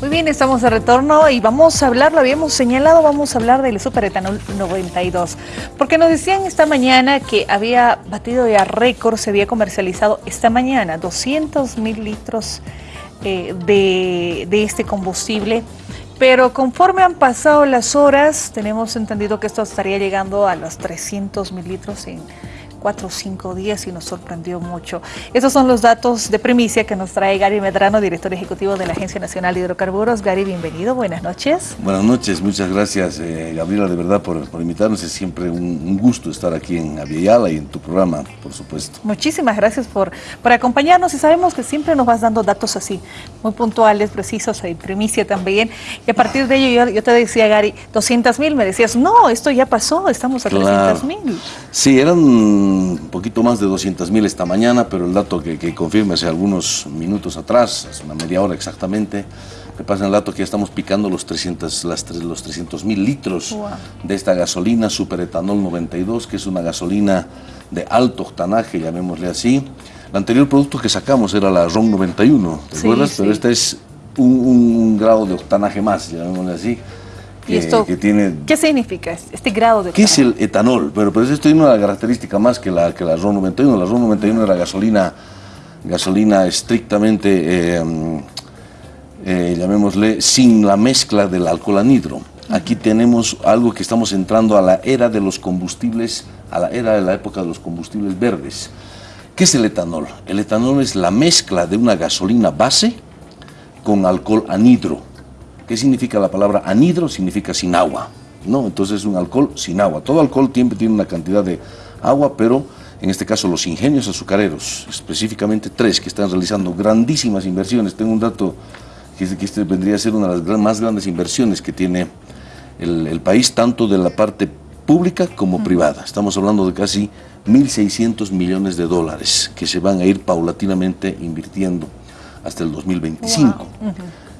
Muy bien, estamos de retorno y vamos a hablar, lo habíamos señalado, vamos a hablar del superetanol 92. Porque nos decían esta mañana que había batido ya récord, se había comercializado esta mañana 200 mil litros eh, de, de este combustible. Pero conforme han pasado las horas, tenemos entendido que esto estaría llegando a los 300 mil litros en cuatro o cinco días y nos sorprendió mucho. Estos son los datos de primicia que nos trae Gary Medrano, director ejecutivo de la Agencia Nacional de Hidrocarburos. Gary, bienvenido, buenas noches. Buenas noches, muchas gracias eh, Gabriela, de verdad, por, por, invitarnos. Es siempre un, gusto estar aquí en Aviala y en tu programa, por supuesto. Muchísimas gracias por, por acompañarnos y sabemos que siempre nos vas dando datos así, muy puntuales, precisos, y primicia también. Y a partir de ello yo, te decía, Gary, 200 mil, me decías, no, esto ya pasó, estamos a 300 mil. Sí, eran un poquito más de 200 mil esta mañana, pero el dato que, que confirma hace algunos minutos atrás, hace una media hora exactamente, me pasa el dato que ya estamos picando los 300 las, los 300 mil litros de esta gasolina superetanol 92, que es una gasolina de alto octanaje, llamémosle así. El anterior producto que sacamos era la RON 91, ¿te acuerdas? Pero este es un, un grado de octanaje más, llamémosle así que, tiene... ¿Qué significa este grado de ¿Qué es el etanol? Pero pues esto tiene una característica más que la, que la RON 91. La RON 91 era gasolina, gasolina estrictamente, eh, eh, llamémosle, sin la mezcla del alcohol anhidro. Aquí tenemos algo que estamos entrando a la era de los combustibles, a la era de la época de los combustibles verdes. ¿Qué es el etanol? El etanol es la mezcla de una gasolina base con alcohol anhidro. ¿Qué significa la palabra anhidro? Significa sin agua, ¿no? Entonces es un alcohol sin agua. Todo alcohol tiene, tiene una cantidad de agua, pero en este caso los ingenios azucareros, específicamente tres que están realizando grandísimas inversiones. Tengo un dato que, que este vendría a ser una de las más grandes inversiones que tiene el, país, tanto de la parte pública como privada. Estamos hablando de casi 1.600 millones de dólares que se van a ir paulatinamente invirtiendo hasta el 2025.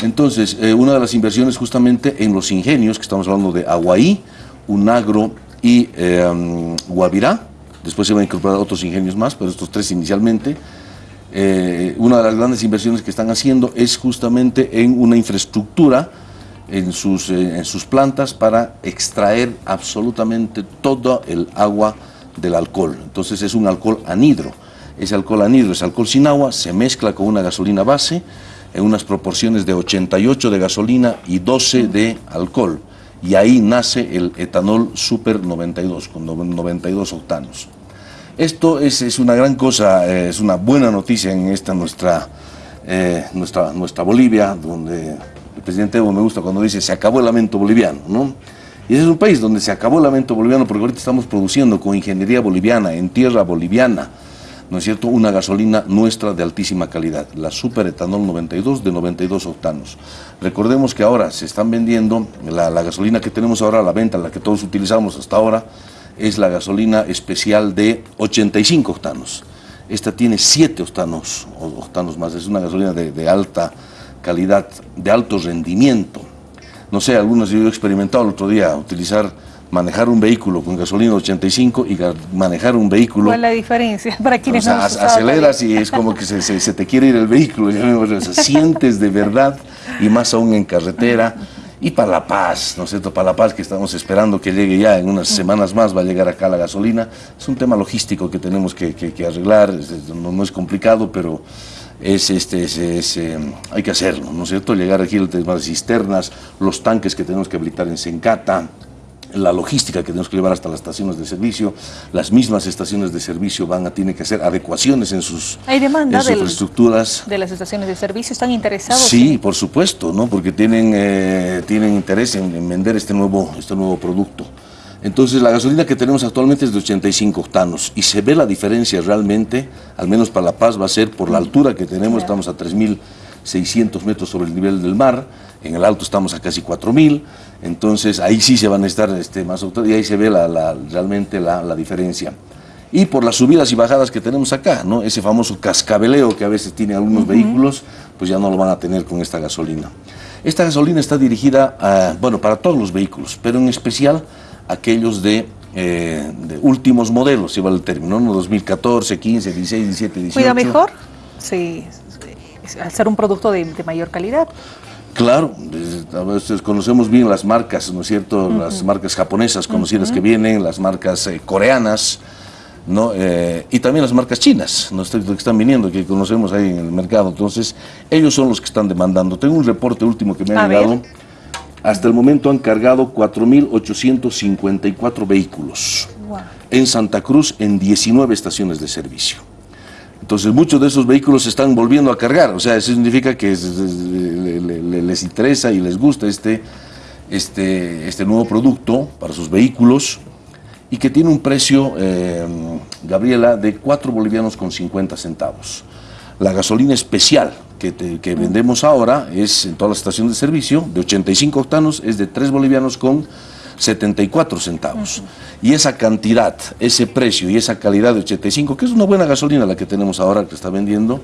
Entonces, eh, una de las inversiones justamente en los ingenios, que estamos hablando de Aguaí, Unagro y eh, Guavirá, después se van a incorporar otros ingenios más, pero estos tres inicialmente, eh, una de las grandes inversiones que están haciendo es justamente en una infraestructura en sus, en sus plantas para extraer absolutamente todo el agua del alcohol. Entonces es un alcohol anhidro. Ese alcohol anhidro es alcohol sin agua, se mezcla con una gasolina base, en unas proporciones de 88 de gasolina y 12 de alcohol. Y ahí nace el etanol Super 92, con 92 octanos. Esto es, es una gran cosa, eh, es una buena noticia en esta nuestra, eh, nuestra, nuestra Bolivia, donde el presidente Evo me gusta cuando dice se acabó el lamento boliviano, ¿no? Y ese es un país donde se acabó el lamento boliviano porque ahorita estamos produciendo con ingeniería boliviana, en tierra boliviana, ¿no es cierto?, una gasolina nuestra de altísima calidad, la Super Etanol 92 de 92 octanos. Recordemos que ahora se están vendiendo, la, gasolina que tenemos ahora a la venta, la que todos utilizamos hasta ahora, es la gasolina especial de 85 octanos. Esta tiene 7 octanos, octanos más, es una gasolina de, de alta calidad, de alto rendimiento. No sé, algunos yo he experimentado el otro día utilizar manejar un vehículo con gasolina 85 y manejar un vehículo... ¿Cuál es la diferencia para quienes o sea, aceleras y es como que se, te quiere ir el vehículo, sientes de verdad y más aún en carretera y para La Paz, ¿no es cierto? Para La Paz que estamos esperando que llegue ya en unas semanas más, va a llegar acá la gasolina. Es un tema logístico que tenemos que, arreglar, no, es complicado, pero es, este, es, eh, hay que hacerlo, ¿no es cierto? Llegar aquí las cisternas, los tanques que tenemos que habilitar en Sencata, la logística que tenemos que llevar hasta las estaciones de servicio, las mismas estaciones de servicio van a tener que hacer adecuaciones en sus, ¿Hay demanda infraestructuras. De las estaciones de servicio, ¿están interesados? Sí, por supuesto, ¿no? porque tienen, eh, tienen interés en, vender este nuevo, este nuevo producto. Entonces la gasolina que tenemos actualmente es de 85 octanos y se ve la diferencia realmente, al menos para La Paz va a ser por la altura que tenemos, estamos a 3.600 metros sobre el nivel del mar, en el alto estamos a casi 4.000, entonces ahí sí se van a estar este, más y ahí se ve la, realmente la, diferencia. Y por las subidas y bajadas que tenemos acá, ¿no? ese famoso cascabeleo que a veces tiene algunos vehículos, pues ya no lo van a tener con esta gasolina. Esta gasolina está dirigida, a, bueno, para todos los vehículos, pero en especial aquellos de, eh, de últimos modelos, lleva el término, ¿no? 2014, 15, 16, 17, 18. ¿Cuida mejor? Sí, al ser un producto de mayor calidad. Claro, a veces conocemos bien las marcas, ¿no es cierto? Las marcas japonesas conocidas que vienen, las marcas eh, coreanas, ¿no? Eh, y también las marcas chinas, ¿no? que están viniendo, que conocemos ahí en el mercado. Entonces, ellos son los que están demandando. Tengo un reporte último que me ha llegado. Hasta el momento han cargado 4.854 vehículos en Santa Cruz en 19 estaciones de servicio. Entonces muchos de esos vehículos se están volviendo a cargar, o sea, eso significa que les interesa y les gusta este, este, este nuevo producto para sus vehículos y que tiene un precio, eh, Gabriela, de 4 bolivianos con 50 centavos. La gasolina especial que, que, vendemos ahora es en todas las estaciones de servicio, de 85 octanos, es de 3 bolivianos con 74 centavos. Y esa cantidad, ese precio y esa calidad de 85, que es una buena gasolina la que tenemos ahora que está vendiendo,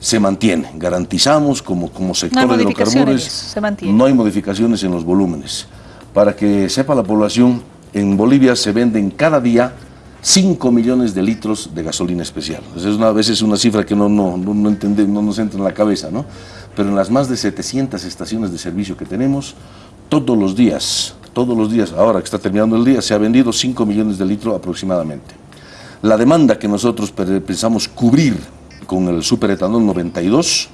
se mantiene. Garantizamos como, como sector de hidrocarburos, no hay modificaciones en los volúmenes. Para que sepa la población, en Bolivia se venden cada día 5 millones de litros de gasolina especial. Es una, a veces una cifra que no, no, no, no, no nos entra en la cabeza, ¿no? Pero en las más de 700 estaciones de servicio que tenemos, todos los días todos los días, ahora que está terminando el día, se ha vendido 5 millones de litros aproximadamente. La demanda que nosotros pensamos cubrir con el superetanol 92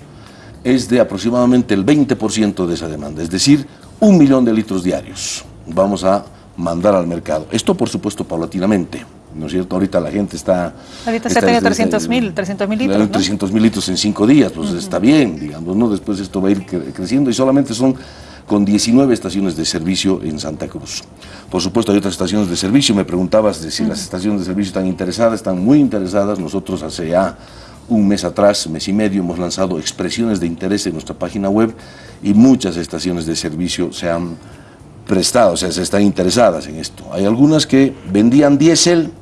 es de aproximadamente el 20% de esa demanda, es decir, un millón de litros diarios vamos a mandar al mercado. Esto, por supuesto, paulatinamente. ¿no es cierto? Ahorita la gente está... Ahorita se ha tenido 300 mil, 300 mil litros, 300 mil litros en cinco días, pues está bien, digamos, ¿no? Después esto va a ir creciendo y solamente son con 19 estaciones de servicio en Santa Cruz. Por supuesto hay otras estaciones de servicio, me preguntabas de si las estaciones de servicio están interesadas, están muy interesadas, nosotros hace ya un mes atrás, mes y medio, hemos lanzado expresiones de interés en nuestra página web y muchas estaciones de servicio se han prestado, o sea, se están interesadas en esto. Hay algunas que vendían diésel,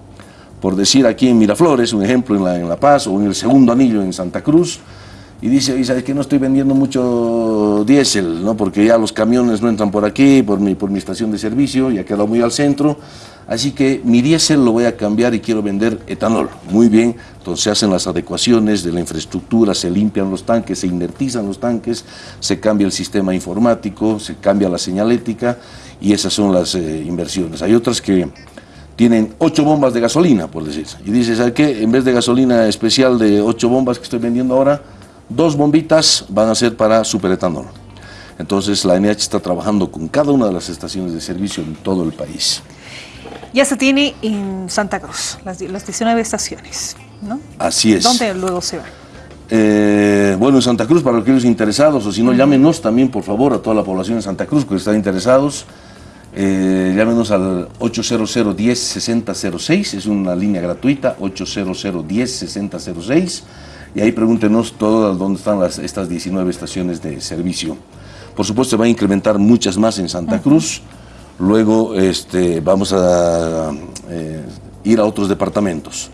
por decir aquí en Miraflores, un ejemplo en La, en la Paz, o en el segundo anillo en Santa Cruz, y dice, ¿y sabes que no estoy vendiendo mucho diésel, ¿no? porque ya los camiones no entran por aquí, por mi, por mi estación de servicio, ya quedado muy al centro, así que mi diésel lo voy a cambiar y quiero vender etanol. Muy bien, entonces se hacen las adecuaciones de la infraestructura, se limpian los tanques, se inertizan los tanques, se cambia el sistema informático, se cambia la señalética y esas son las eh, inversiones. Hay otras que tienen ocho bombas de gasolina, por decir, y dice, ¿sabes qué? En vez de gasolina especial de ocho bombas que estoy vendiendo ahora, Dos bombitas van a ser para superetanol. Entonces la NH está trabajando con cada una de las estaciones de servicio en todo el país. Ya se tiene en Santa Cruz, las, 19 estaciones, ¿no? Así es. ¿Dónde luego se van? Eh, bueno, en Santa Cruz, para aquellos interesados, o si no, llámenos también, por favor, a toda la población de Santa Cruz que están interesados. Eh, llámenos al 800 10 6006, es una línea gratuita, 800 10 6006 y ahí pregúntenos todas dónde están las, estas 19 estaciones de servicio. Por supuesto, se va a incrementar muchas más en Santa Cruz. Luego este, vamos a eh, ir a otros departamentos.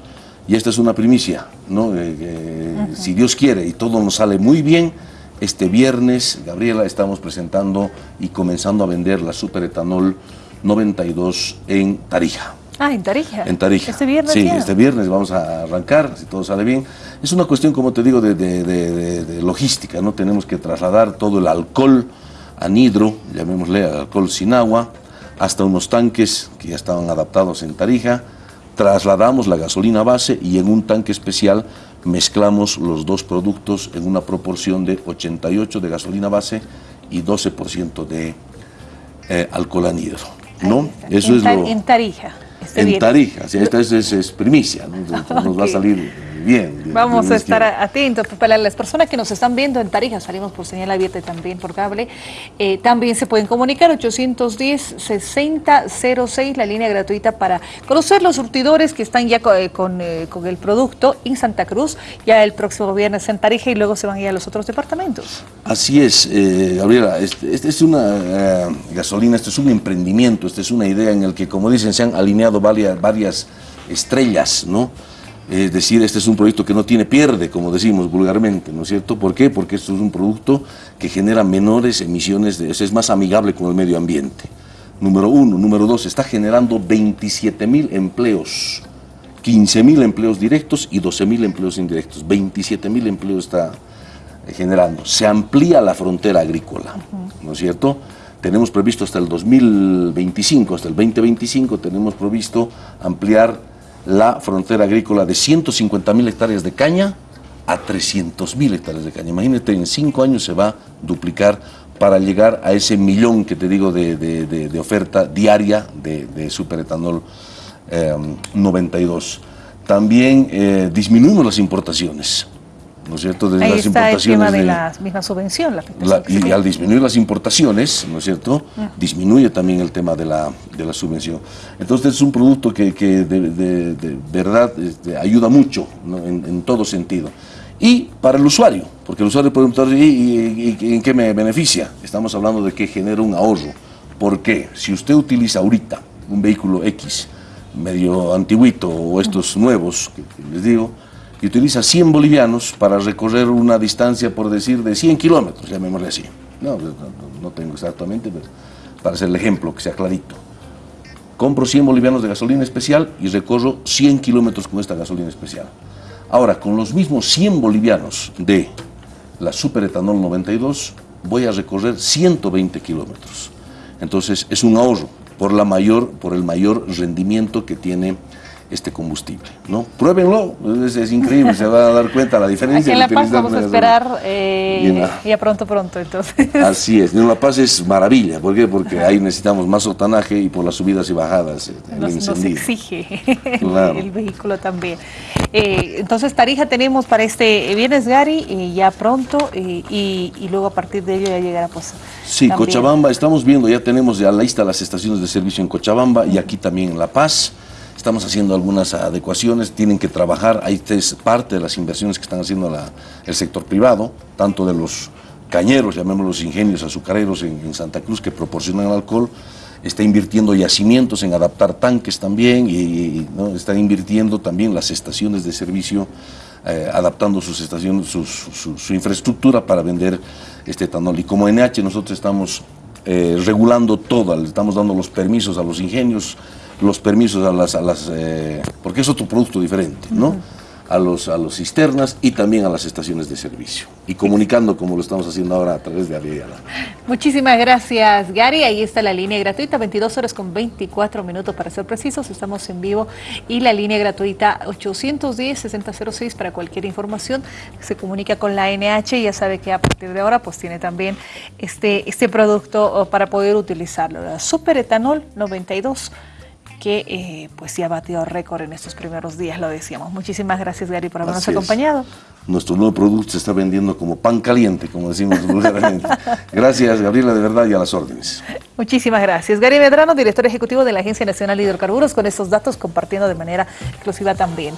Y esta es una primicia, ¿no? Eh, eh, si Dios quiere y todo nos sale muy bien, este viernes, Gabriela, estamos presentando y comenzando a vender la superetanol 92 en Tarija. Ah, en Tarija. En Tarija. Este viernes. Sí, este viernes vamos a arrancar, si todo sale bien. Es una cuestión, como te digo, de, logística, ¿no? Tenemos que trasladar todo el alcohol anhidro, llamémosle alcohol sin agua, hasta unos tanques que ya estaban adaptados en Tarija. Trasladamos la gasolina base y en un tanque especial mezclamos los dos productos en una proporción de 88 de gasolina base y 12% de eh, alcohol anhidro. ¿no? Eso es lo... En Tarija en Tarija. esta es, primicia, nos va a salir bien. Vamos a estar atentos. Para las personas que nos están viendo en Tarija, salimos por señal abierta y también por cable, eh, también se pueden comunicar 810-6006, la línea gratuita para conocer los surtidores que están ya eh, eh, con, el producto en Santa Cruz, ya el próximo viernes en Tarija y luego se van a ir a los otros departamentos. Así es, Gabriela, este, este, es una gasolina, este es un emprendimiento, esta es una idea en el que, como dicen, se han alineado varias, varias estrellas, ¿no? Es decir, este es un proyecto que no tiene pierde, como decimos vulgarmente, ¿no es cierto? ¿Por qué? Porque esto es un producto que genera menores emisiones, de, es más amigable con el medio ambiente. Número uno. Número dos, está generando 27 mil empleos, 15 mil empleos directos y 12 mil empleos indirectos. 27 mil empleos está generando. Se amplía la frontera agrícola, ¿no es cierto? Tenemos previsto hasta el 2025, hasta el 2025, tenemos previsto ampliar la frontera agrícola de 150 mil hectáreas de caña a 300 mil hectáreas de caña. Imagínate, en cinco años se va a duplicar para llegar a ese millón que te digo de, oferta diaria de, superetanol 92. Eh, También eh, disminuimos las importaciones. ¿No es cierto? Desde Ahí las está el tema de, la misma subvención. y al disminuir las importaciones, ¿no es cierto? Disminuye también el tema de la, de la subvención. Entonces es un producto que, que de, verdad este, ayuda mucho en, en, todo sentido. Y para el usuario, porque el usuario puede preguntar, ¿y, en qué me beneficia? Estamos hablando de que genera un ahorro. ¿Por qué? Si usted utiliza ahorita un vehículo X, medio antiguito o estos nuevos, que les digo, y utiliza 100 bolivianos para recorrer una distancia, por decir, de 100 kilómetros, llamémosle así. No, no, tengo exactamente, pero para hacer el ejemplo, que sea clarito. Compro 100 bolivianos de gasolina especial y recorro 100 kilómetros con esta gasolina especial. Ahora, con los mismos 100 bolivianos de la superetanol 92, voy a recorrer 120 kilómetros. Entonces, es un ahorro por, la mayor, por el mayor rendimiento que tiene este combustible. ¿no? Pruébenlo, es, increíble, se va a dar cuenta la diferencia. Aquí en La Paz vamos a esperar eh, ya pronto, pronto, entonces. Así es, en La Paz es maravilla, ¿por qué? Porque ahí necesitamos más otanaje y por las subidas y bajadas. Eh, nos, exige el vehículo también. Eh, entonces, Tarija tenemos para este viernes, Gary, ya pronto, y, luego a partir de ello ya llegará pues... Sí, Cochabamba, estamos viendo, ya tenemos ya la lista las estaciones de servicio en Cochabamba y aquí también en La Paz. Estamos haciendo algunas adecuaciones, tienen que trabajar, ahí es parte de las inversiones que están haciendo el sector privado, tanto de los cañeros, llamémoslos ingenios azucareros en, Santa Cruz que proporcionan alcohol, está invirtiendo yacimientos en adaptar tanques también y, está invirtiendo también las estaciones de servicio, eh, adaptando sus estaciones, su, infraestructura para vender este etanol. Y como NH nosotros estamos eh, regulando todo, le estamos dando los permisos a los ingenios, los permisos a las, a las eh, porque es otro producto diferente, ¿no? A los, a los cisternas y también a las estaciones de servicio. Y comunicando como lo estamos haciendo ahora a través de Aviala. Muchísimas gracias, Gary. Ahí está la línea gratuita, 22 horas con 24 minutos para ser precisos. Estamos en vivo. Y la línea gratuita 810-6006 para cualquier información. Se comunica con la NH ya sabe que a partir de ahora pues tiene también este, este producto oh, para poder utilizarlo. La Super Etanol 92 que eh, pues sí ha batido récord en estos primeros días, lo decíamos. Muchísimas gracias Gary por habernos acompañado. Nuestro nuevo producto se está vendiendo como pan caliente, como decimos vulgarmente. gracias Gabriela, de verdad, y a las órdenes. Muchísimas gracias. Gary Medrano, director ejecutivo de la Agencia Nacional de Hidrocarburos, con estos datos compartiendo de manera exclusiva también.